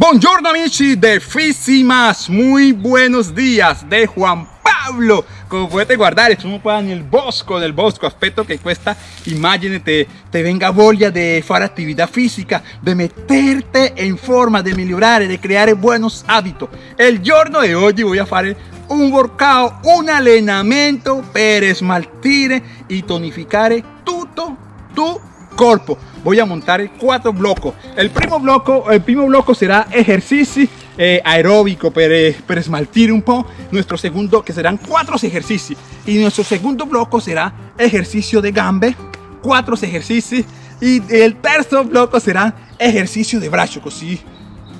Buongiorno amici de Fisimas, muy buenos días de Juan Pablo. Como puedes guardare, sono qua nel bosco, nel bosco, aspetto che questa immagine te, venga voglia de fare attività fisica, de meterte en forma, de migliorare, de creare buenos hábitos. El giorno de hoy voy a fare un workout, un allenamento per smaltire e tonificare tutto tu corpo voy a montar cuatro blocos. El primo bloco el primo bloco será ejercicio eh, aeróbico para, para esmaltir un poco. Nuestro segundo que serán cuatro ejercicios. Y nuestro segundo bloco será ejercicio de gambe cuatro ejercicios. Y el tercer bloco será ejercicio de brazo así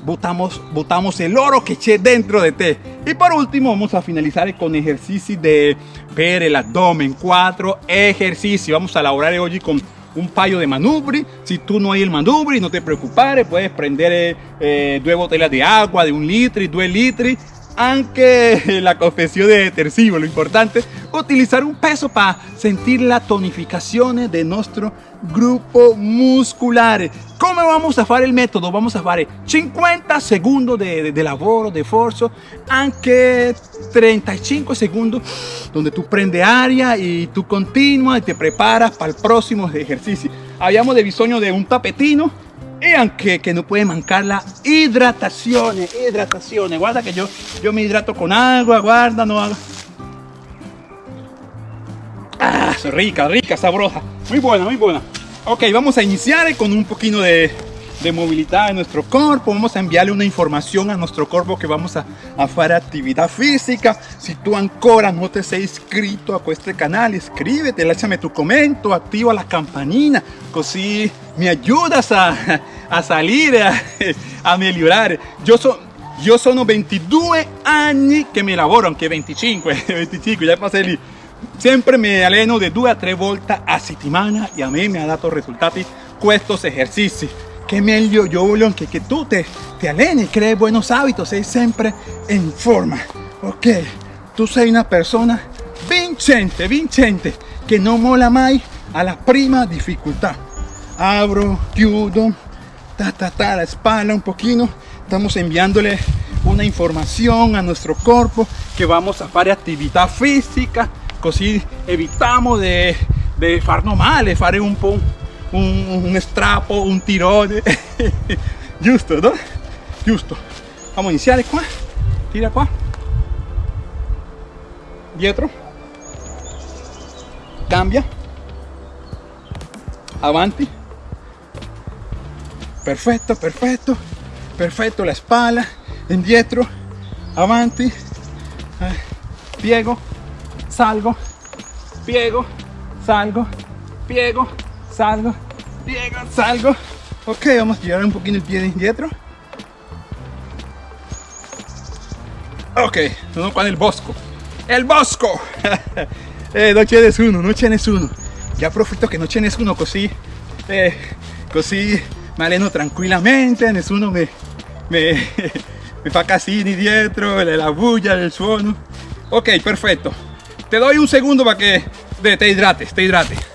botamos, botamos el oro que eché dentro de té. Y por último vamos a finalizar con ejercicio de per el abdomen, cuatro ejercicios. Vamos a elaborar hoy con un paio de manubri. Si tú no hay el manubri, no te preocupes, puedes prender eh, eh, dos botellas de agua de un litro y dos litros aunque la confesión de detersivo, lo importante, utilizar un peso para sentir la tonificación de nuestro grupo muscular. ¿Cómo vamos a hacer el método? Vamos a hacer 50 segundos de, de, lavoro, de esfuerzo, aunque 35 segundos donde tú prende área y tú continúas y te preparas para el próximo ejercicio. Habíamos de bisogno de un tapetino y aunque que no puede mancar la hidratación, hidratación. Guarda que yo, yo me hidrato con agua, guarda, no haga. Ah, rica, rica, sabrosa. Muy buena, muy buena. Ok, vamos a iniciar con un poquito de, de movilidad en nuestro cuerpo. Vamos a enviarle una información a nuestro cuerpo que vamos a, hacer actividad física. Si tú ancora no te has inscrito a este canal, inscríbete, échame tu comento, activa la campanina, así me ayudas a, a salir, a, a mejorar. Yo soy yo sono 22 años que me lavoro, aunque 25, 25, ya pasé el... Siempre me alleno de 2 a 3 vueltas a settimana y a mí me ha dado resultados estos ejercicios que meglio yo voglio que, que tú te, te alleni, crees buenos hábitos, sei siempre en forma. Ok, tú sei una persona vincente, vincente, que no mola mai la prima dificultad. Abro, chiudo, ta ta ta, la espalda un poquito. Estamos enviándole una información a nuestro cuerpo que vamos a hacer actividad física, así evitamos de, de farnos male, fare un po' un, un strapo, un tirone. Giusto, no? Giusto. Vamos a iniciar qua. Tira qua. Dietro. Cambia. Avanti. Perfecto, perfecto. Perfecto, la espalda. Indietro. Avanti. Eh, piego. Salgo. Piego. Salgo. Piego salgo, piego, salgo. Ok, vamos a girar un poquito el pie de indietro. Ok, sono qua nel bosco. El bosco! eh, non c'è nessuno, non c'è nessuno. Ya approfitto che non c'è nessuno così, eh, così mi alleno tranquillamente, nessuno me, me, me fa casini dietro, la bulla, el suono. Ok, perfetto. Te doy un segundo para que te hidrates, te hidrates.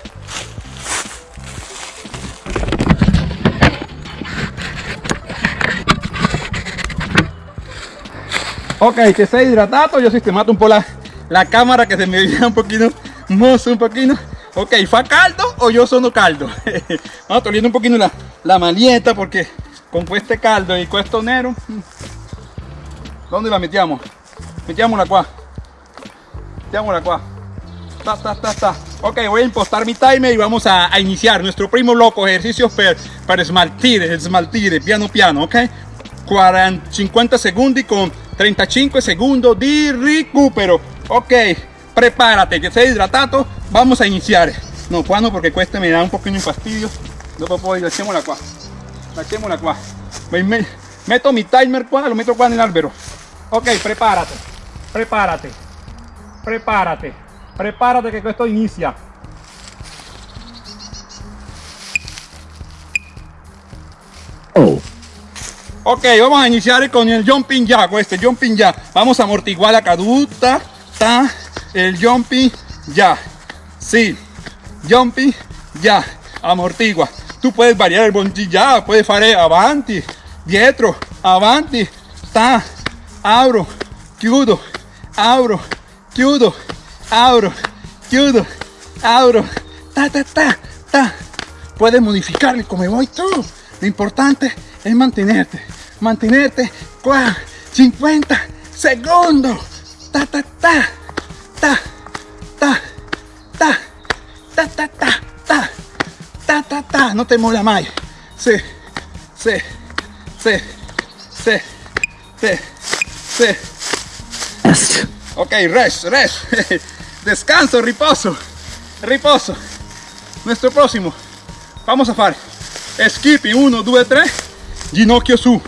Ok, que se hidratado, yo sistemato un po' la, la cámara que se me veía un poquito mozo, un poquito. Ok, ¿fa caldo o yo sono caldo? Vamos toliendo un poquito la, la maleta porque con este caldo y con esto nero, mm. ¿dónde la mettiamo? Mettiamola qua. Mettiamola qua. Ta, ta, ta, ta. Ok, voy a impostar mi timer y vamos a, a iniciar nuestro primo loco ejercicio per, para esmaltir, smaltire piano piano, ok? 40, 50 segundos con 35 segundos de recupero. Ok, prepárate, que estés hidratado. Vamos a iniciar. No, cuando porque cuesta me da un de fastidio. No puedo ir, echémosla qua. Echémosla qua. Me, meto mi timer qua, lo meto qua en el albero. Ok, prepárate. Prepárate. Prepárate. Prepárate que esto inicia. Oh. Ok, vamos a iniciar con el jumping ya, con este jumping ya. Vamos a amortiguar la caduta, ta, el jumping ya. Sí, jumping ya, amortigua. Tú puedes variar el bungee ya, puedes hacer avanti, dietro, avanti, ta, abro, chiudo, abro, chiudo, abro, chiudo, abro, ta, ta, ta, ta. Puedes modificarlo como voy tú. Lo importante es mantenerte, mantenerte, 50 segundos, ta, ta, ta, ta, ta, ta, ta, ta, ta, ta, ta, ta, ta, no te mola más. Sí, sí, sí, sí, sí, sí. Ok, rest, rest. Descanso, riposo, riposo. Nuestro próximo. Vamos a hacer skipping 1, 2, 3, ginocchio su.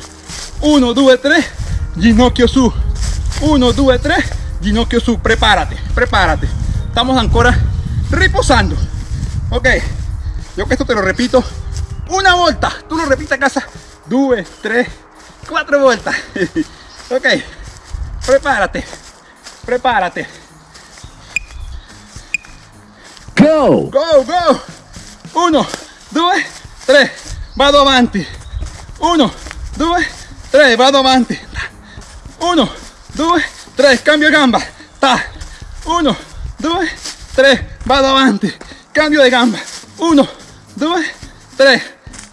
1, 2, 3, ginocchio su. 1, 2, 3, ginocchio su. Prepárate, prepárate. Estamos ancora riposando. Ok, yo que esto te lo repito una vuelta. Tú lo repites a casa. 2, 3, 4 vueltas. ok, prepárate, prepárate. Go! Go, go! 1, 2, 3, vado avanti. 1, 2, 3, vado avanti. 1, 2, 3, cambio gamba. Ta. 1, 2, 3, vado avanti. Cambio de gamba. 1, 2, 3,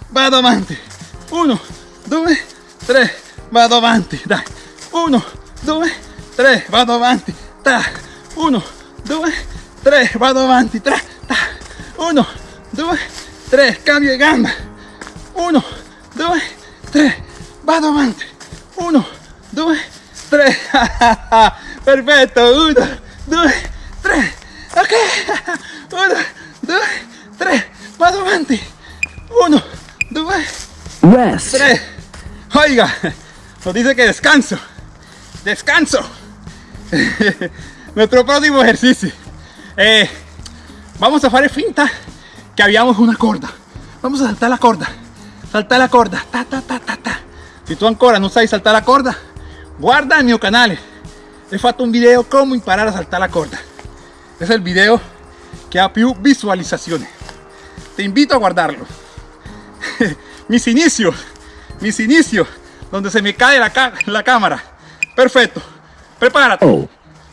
vado avanti. 1, 2, 3, vado avanti. Dai. 1, 2, 3, vado avanti. Ta. 1, 2, 3, vado avanti. Tra. Ta. 1, 2, 3, cambio de gamba. 1, 2, 3, vado avanti. 1, 2, 3. Perfetto. 1, 2, 3. Ok. 1, 2, 3. Vado avanti. 1, 2, Rest. 3. Oiga, nos dice que descanso. Descanso. Nuestro próximo ejercicio. Eh, vamos a hacer finta que habíamos una corda. Vamos a saltar la corda. Saltar la corda. Ta, ta, ta, ta, ta. Si tú ancora no sabes saltar la corda, guarda el mio canale. He fatto un video come imparare a saltar la corda. Es el video que ha più visualizaciones. Te invito a guardarlo. mis inicios, mis inicios, donde se me cae la, ca- la cámara. Perfecto. Prepárate. Oh.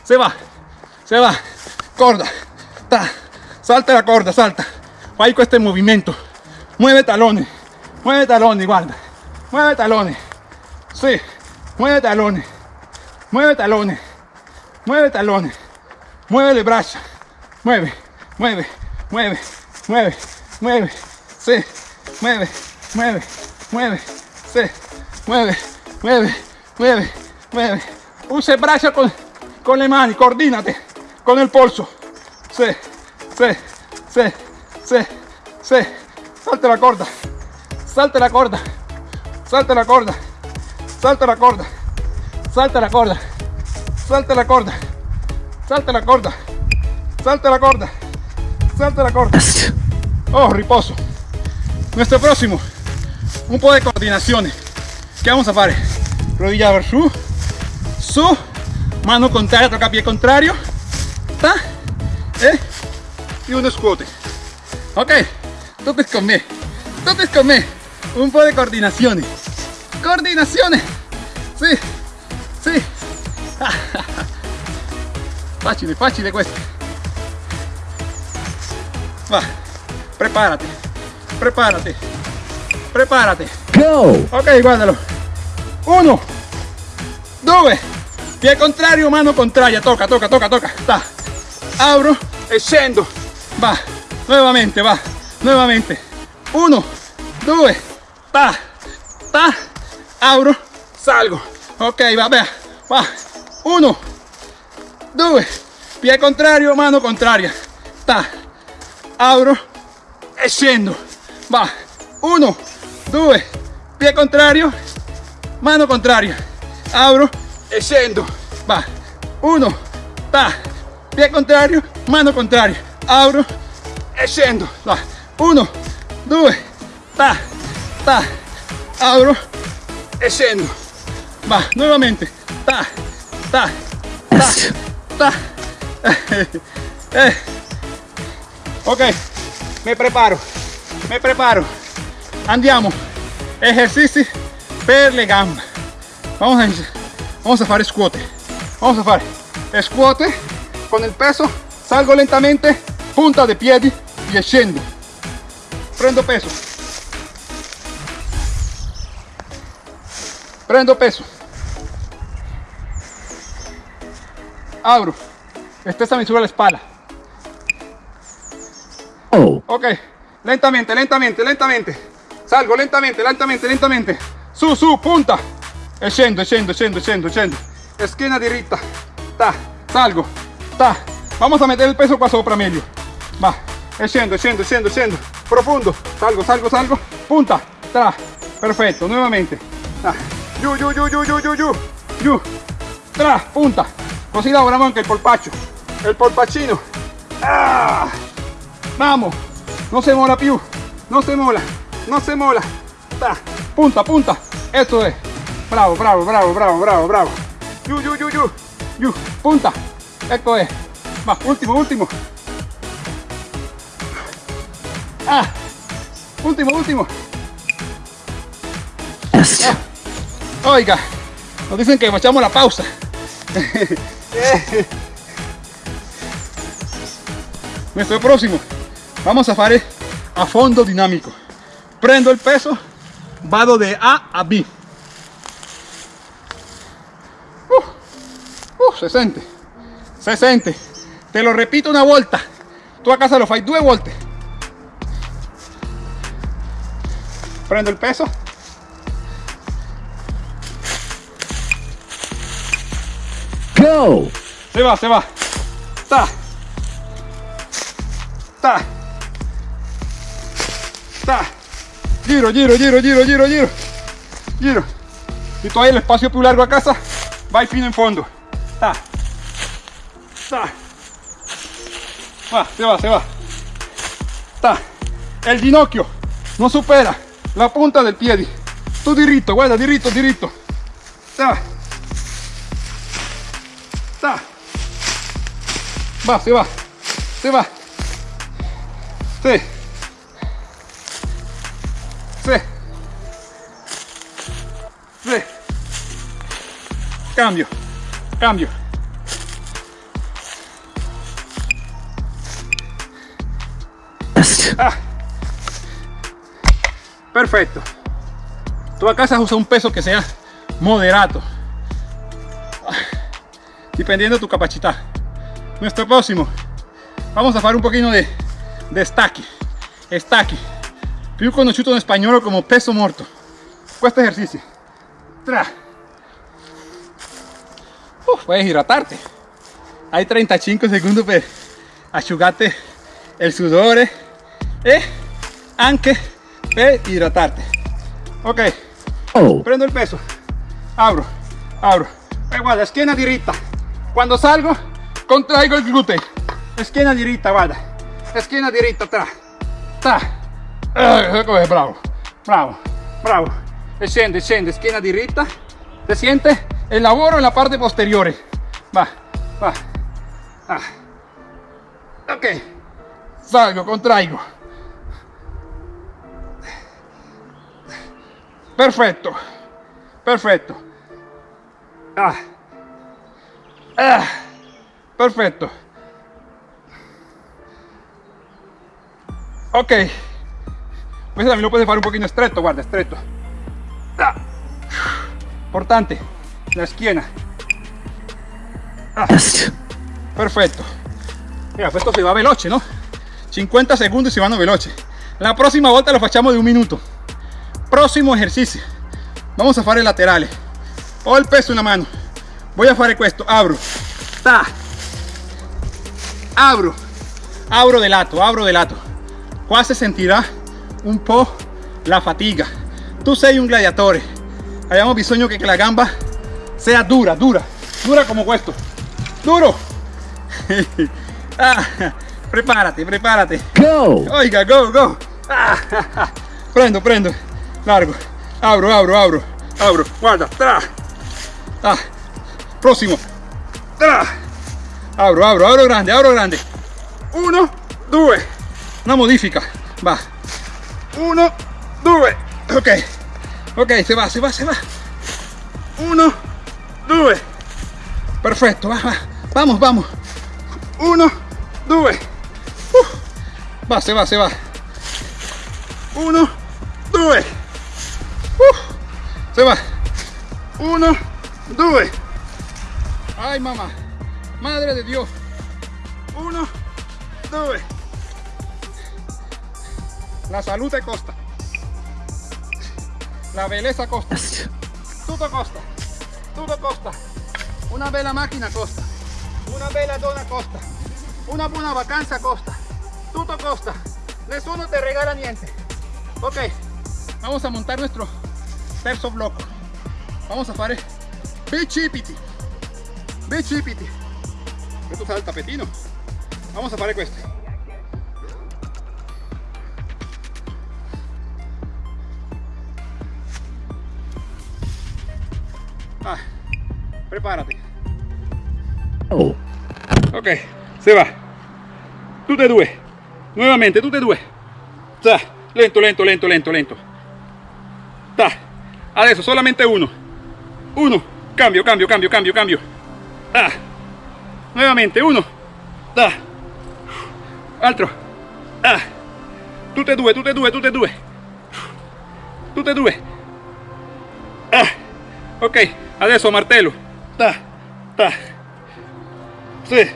Se va, se va. Corda. Ta. Salta la corda, salta. Con este movimiento. Mueve talones. Mueve talones, guarda. Mueve talones. Sí. Mueve talones. Mueve talones. Mueve talones. Mueve el brazo. Mueve, mueve, mueve, mueve, mueve. Sí. Mueve, mueve, mueve. Sí. Mueve, mueve, mueve, mueve. Usa el brazo con, con le mani, coordínate con el polso. Sí, sí, sí, sí, sí. Salta la corda, salta la corda, salta la corda, salta la corda, salta la corda, salta la corda, salta la corda, salta la corda, salta la corda. Oh, riposo. Nuestro próximo, un poco de coordinaciones. ¿Qué vamos a hacer? Rodilla ver su, su, mano contraria, toca pie contrario, ta, eh, y uno squat. Ok, me, totes con me. Un poco de coordinaciones. Coordinaciones. Sí, sí. Facile, facile questo. Va, prepárate, prepárate, prepárate. Go! Ok, guardalo. Uno, due, pie contrario, mano contraria. Toca, toca, toca, toca. Ta. Abro scendo. Va, nuevamente, va, nuevamente. Uno, due, ta, ta. Abro, salgo. Ok, va, vea, va. Uno, due, pie contrario, mano contraria. Ta. Abro scendo. Va. Uno, due, pie contrario, mano contraria. Abro scendo. Va. Uno, ta, pie contrario, mano contraria. Abro scendo. Va. Uno, due, ta, ta. Abro e scendo. Va. Nuevamente. Ta, ta, ta, ta. Eh. Ok, me preparo, me preparo. Andiamo. Esercizi per le gambe. Vamos a, vamos a hacer squat. Vamos a hacer squat con el peso. Salgo lentamente, punta de pie y scendo. Prendo peso. Prendo peso. Abro. Estesa mi sube la espalda. Oh. Ok, lentamente, lentamente, lentamente. Salgo lentamente, lentamente, lentamente. Su, su, punta. E scendo, scendo, scendo, scendo, scendo. Esquina diritta. Ta, salgo. Ta. Vamos a meter el peso qua sopra meglio. Va. E scendo, scendo, scendo, scendo. Profundo. Salgo, salgo, salgo. Punta. Ta. Perfetto, nuevamente. Ta. Giù, giù, giù, giù, giù, giù, giù. Giù. Tra, punta. Così lavoriamo anche il polpaccio. El polpaccino. Ah. Vamos. No se mola più. No se mola. No se mola. Ta. Punta, punta. Esto es. Bravo, bravo, bravo, bravo, bravo, bravo. Giù, giù, giù, giù. Giù. Punta. Ecco es. Va, último, último. Ah. Último, último. Oiga, nos dicen que echamos la pausa. Nuestro próximo, vamos a hacer a fondo dinámico. Prendo el peso, vado de A a B. Uh, uh, se siente, se siente. Te lo repito una vuelta. Tú a casa lo fai due volte. Prendo el peso, Go. Se va, se va. Ta. Ta. Ta. Giro, giro, giro, giro, giro, giro. Giro. Si tú hay el espacio più largo a casa, vai fino in fondo. Ta. Ta. Va, se va, se va. Ta. El ginocchio no supera la punta del piede. Tu diritto, guarda, diritto, diritto. Ta. Ta. Va, se va. Se va. Sí. Sí. Sí. Cambio. Cambio. Ah. Perfecto. Tú a casa usa un peso que sea moderado. Dependiendo de tu capacidad. Nuestro próximo. Vamos a hacer un poquito de, de stacchi. Stacchi. Più conosciuto in spagnolo come peso morto. Questo ejercicio. Tra. Puedes hidratarte. Hay 35 segundos per asciugarte el sudore e anche per hidratarte. Ok, Oh. prendo el peso, abro, abro. E guarda, schiena diritta. Quando salgo, contraigo il gluteo. Schiena diritta, guarda. Schiena diritta, tra. Tra. Bravo, bravo, bravo. E scende, scende, schiena diritta. Se siente el lavoro en la parte posteriore. Va, va. Ah. Ok. Salgo, contraigo. Perfecto. Perfecto. Ah. Ah. Perfecto. Ok. Pues también lo puedes hacer un poquito estrecho, guarda, estrecho. Ah. Importante. La esquina. Rest. Perfetto. Mira, questo si va veloce, no? 50 secondi si vanno veloce. La prossima volta lo facciamo di un minuto. Prossimo ejercicio. Vamos a fare laterale. Ho il peso in la mano. Voy a fare questo. Abro. Ta. Abro. Abro de lato, abro de lato. Qua si sentirà un po' la fatiga. Tu sei un gladiatore. Abbiamo bisogno che la gamba sea dura, dura. Dura como questo. Duro. Ah, prepárate, prepárate. Go. Oiga, go, go. Ah, prendo, prendo. Largo. Abro, abro, abro. Abro. Guarda. Tra. Ah. Próximo. Abro, abro, abro grande, abro grande. Uno, due. Una modifica. Va. Uno, due. Ok. Ok, se va, se va, se va. Uno, due. Perfecto, va, va. Vamos, vamos. Uno, due. Uh. Va, se va, se va. Uno, due. Uh. Se va. Uno, due. Ay, mamá. Madre de Dios. Uno, due. La salud te costa. La belleza costa. Tutto costa. Tutto costa. Una bella macchina costa. Una bella donna costa. Una buona vacanza costa. Tutto costa. Nessuno te regala niente. Ok. Vamos a montar nuestro terzo blocco. Vamos a fare bicipiti. Bicipiti. Questo sarà il tapetino. Vamos a fare questo. Ah, prepárate. Oh. Ok, se va. Tutte e due. Nuovamente, tutte e due. Ta. Lento, lento, lento, lento, lento. Ta. Adesso solamente uno. Uno. Cambio, cambio, cambio, cambio, cambio. Ah. Nuovamente, uno. Ta. Altro. Ah. Tutte due, tutte due, tutte due. Tutte due. Ah. Ok, adesso martello. Ta. Ta. Sí,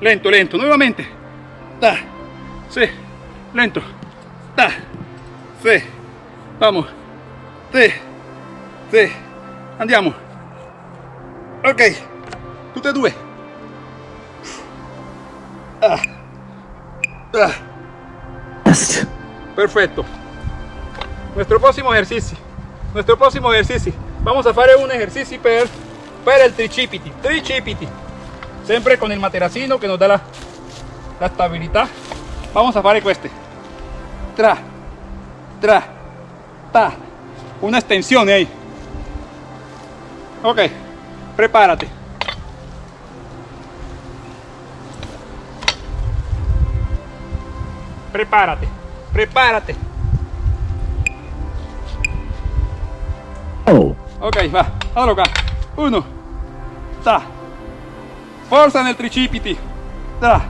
lento, lento, nuevamente. Ta, sí, lento. Ta, sí, vamos. Sí, sí, andiamo. Ok, tutte e due. Ah. Ah. Perfecto. Nuestro próximo ejercicio. Nuestro próximo ejercicio. Vamos a fare un ejercicio per, per il tricipiti. Tricipiti. Sempre con il materassino che nos dà la, la stabilità. Vamos a fare queste. Tra, tra, ta. Una estensione ahí. Ok, prepárate. Prepárate, prepárate. Oh. Ok, va, allora qua. Uno, ta. Forza nel tricipiti. Ta.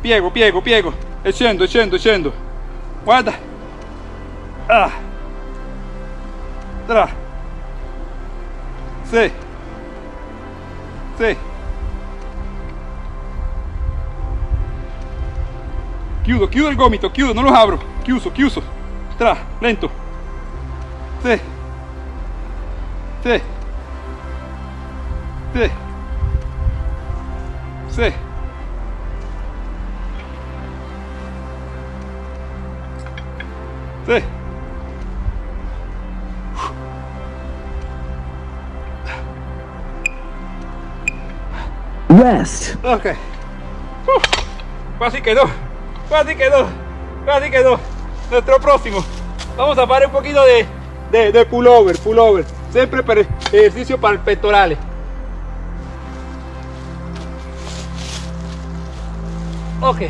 Piego, piego, piego. E scendo, scendo, scendo. Guarda. Ah. Tra. Sì. Sì. Chiudo, chiudo il gomito, chiudo, non lo apro. Chiuso, chiuso. Tra, lento. Sì. Sì. Sì. Sì. Sì. Rest. Ok. Uf, casi quedó. Casi quedó. Casi quedó. Nuestro próximo. Vamos a hacer un poquito de, de, pullover, pullover. Siempre para ejercicio para el pectorales. Ok.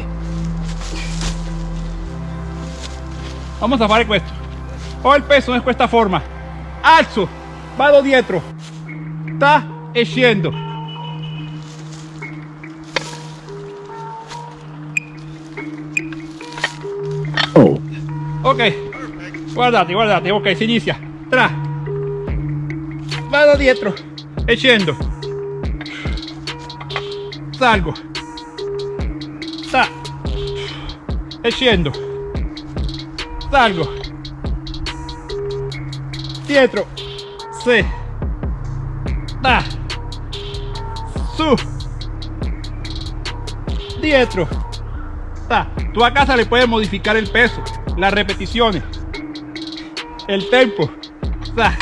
Vamos a fare questo. Ho il peso in questa forma. Alzo, vado dietro. Ta e Ok, guardate, guardate, ok, si inizia. Tra. Vado dietro e. Salgo. Ta. E. Salgo. Dietro. Sì. Ta. Su. Dietro. Ta. Tú a casa le puedes modificar el peso, las repeticiones, el tempo. Ta.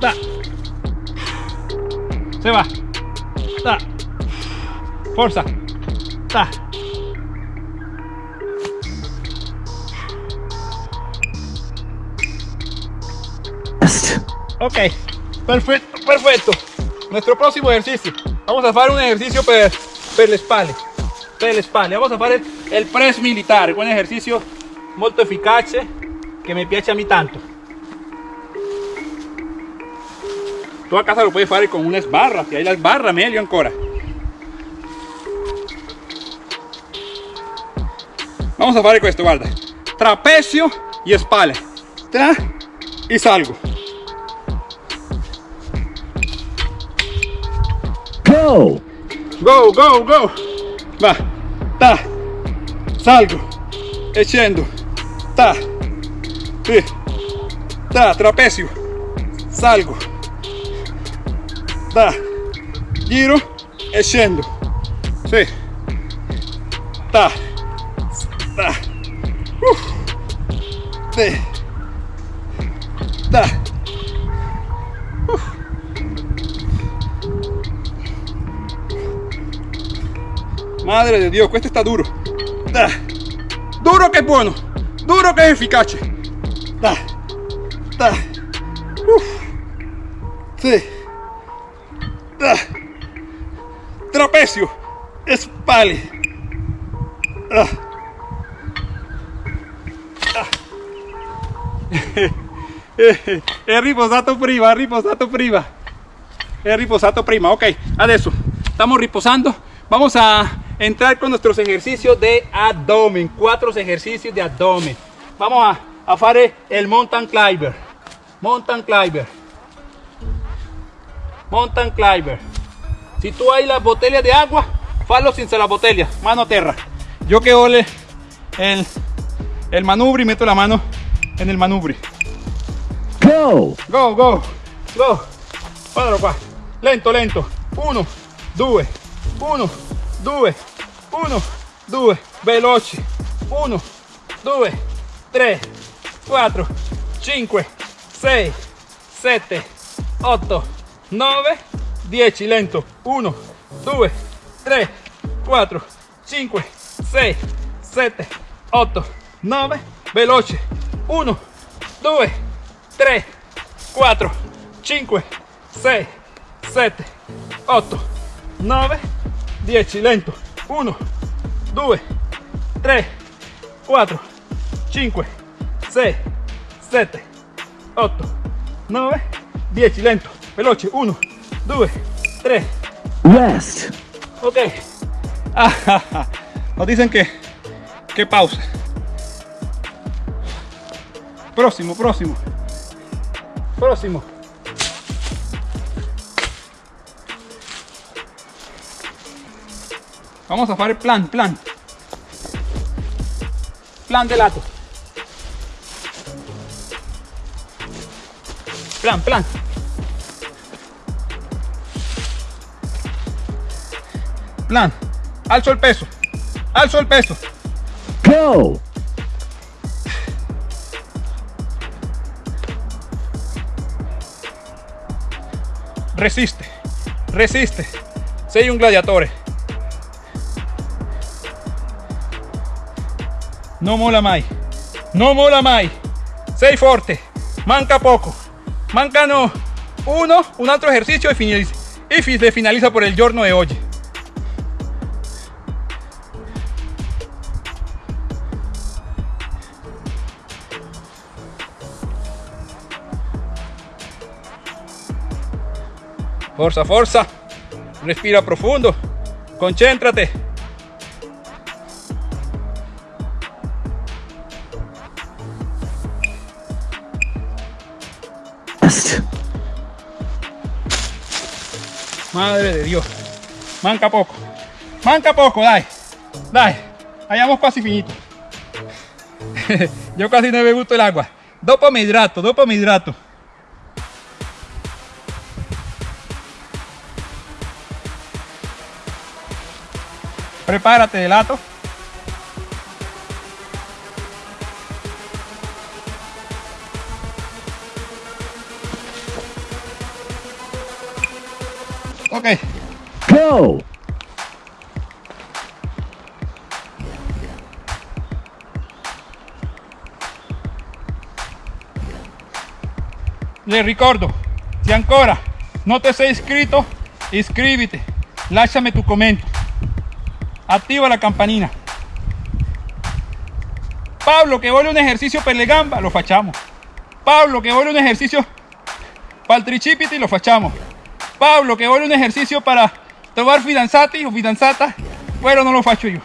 Ta. Se va. Forza. Ta. Ok, perfecto, perfecto. Nuestro próximo ejercicio. Vamos a hacer un ejercicio per, per le spalle. Per le spalle. Vamos a fare il press militare, un ejercicio molto efficace che mi piace a mí tanto. tu a casa lo puedes fare con una sbarra, se hai la sbarra meglio ancora. Vamos a fare questo, guarda. Trapezio y spalle. Tra y salgo. Go! Go, go, go. Va. Ta. Salgo. E scendo. Ta. Sì. Ta, trapezio. Salgo. Ta. Giro e scendo. Sì. Ta. Ta. Uf. Sì. Ta. Uf. Madre de Dios, questo está duro. Ah. Duro que es bueno. Duro que es eficace. Ah. Ah. Uf. Sí. Ah. Trapecio. Ah. Ah. è riposato prima, riposato prima. È riposato prima. Ok, adesso estamos riposando. Vamos a entrar con nuestros ejercicios de abdomen. Cuatro ejercicios de abdomen. Vamos a, a hacer el mountain climber. Mountain climber. Mountain climber. Si tú hay la botella de agua, falo sin la botella, mano a tierra. Yo que ole el, el manubri, meto la mano en el manubri. Go! Go, go, go. Lento, lento. Uno, due, uno, due, uno, due. Veloci. Uno, due, tre, quattro, cinque, sei, sette, otto, nove, dieci. Lento. Uno, due, tre, quattro, cinque, sei, sette, otto, nove. Veloce. Uno, due, 3, 4, 5, 6, 7, 8, 9, 10, lento. 1, 2, 3, 4, 5, 6, 7, 8, 9, 10, lento. Veloce. 1, 2, 3. Rest! Ok. Ah, ah, ah. Nos dicen que, que pausa. Próximo, próximo. Próximo. Vamos a hacer plan, plan. Plan de lato. Plan, plan. Plan. Alzo el peso. Alzo el peso. Go! Resiste. Resiste. Sei un gladiatore. No mola mai. No mola mai. Sei forte. Manca poco. Mancano uno, un altro ejercicio y finaliza, y se finaliza por el giorno de hoy. Forza, forza. Respira profundo. Concéntrate. Madre de Dios. Manca poco. Manca poco, dai. Dai. Hayamos casi finito. Yo casi no me gusto el agua. Dopo me hidrato, dopo me hidrato. Prepárate de lato. Ok. Go! Le ricordo, se ancora no te sei iscrito, iscríbete, lasciami tu commento, attiva la campanina. Pablo, que vuole un ejercicio per le gamba, lo facciamo. Pablo, que vuole un ejercicio Para el tricipiti lo facciamo. Pablo, che vuole un ejercicio para tomar fidanzati o fidanzata, pero no lo faccio yo.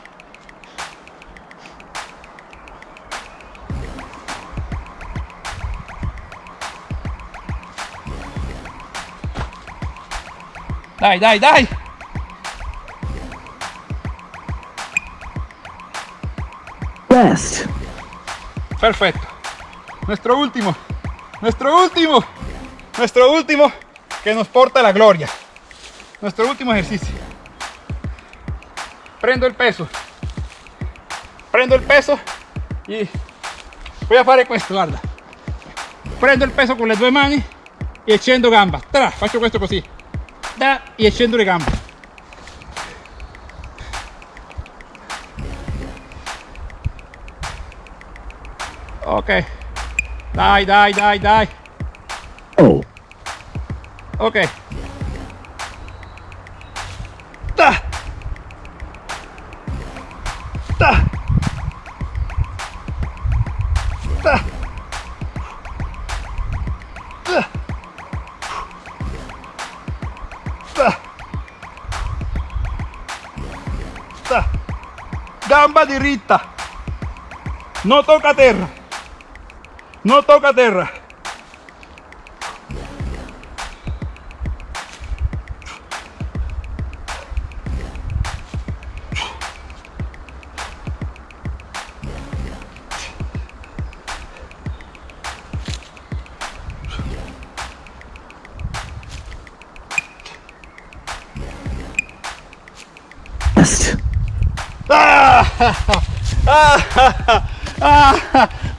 Dai, dai, dai. West. Perfecto. Nuestro último. Nuestro último. Nuestro último que nos porta la gloria. Nuestro último ejercicio. Prendo el peso. Prendo el peso y voy a fare questo, guarda. Prendo il peso con le due mani e scendo gamba. Tra, faccio questo così. Da e scendo le gambe. Ok. Dai, dai, dai, dai. Ok. Ta. Ta. Ta. Ta. Ta. Ta. Gamba diritta. No toca terra. No toca terra.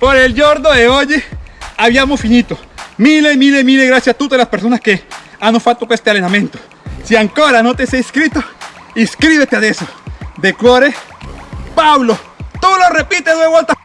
Por el giorno de oggi abbiamo finito. Mille, mille, mille grazie a tutte le persone che hanno fatto questo allenamento. Se ancora non ti sei iscritto, iscriviti adesso. De cuore, Paolo, tu lo repite due volte.